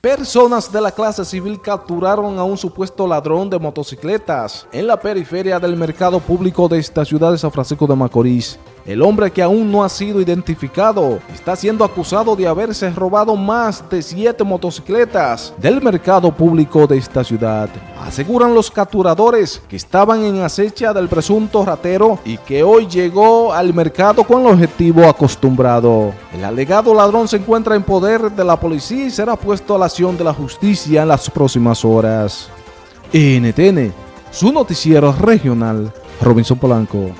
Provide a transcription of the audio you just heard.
Personas de la clase civil capturaron a un supuesto ladrón de motocicletas en la periferia del mercado público de esta ciudad de San Francisco de Macorís. El hombre que aún no ha sido identificado está siendo acusado de haberse robado más de siete motocicletas del mercado público de esta ciudad. Aseguran los capturadores que estaban en acecha del presunto ratero y que hoy llegó al mercado con el objetivo acostumbrado. El alegado ladrón se encuentra en poder de la policía y será puesto a la acción de la justicia en las próximas horas. NTN, su noticiero regional, Robinson Polanco.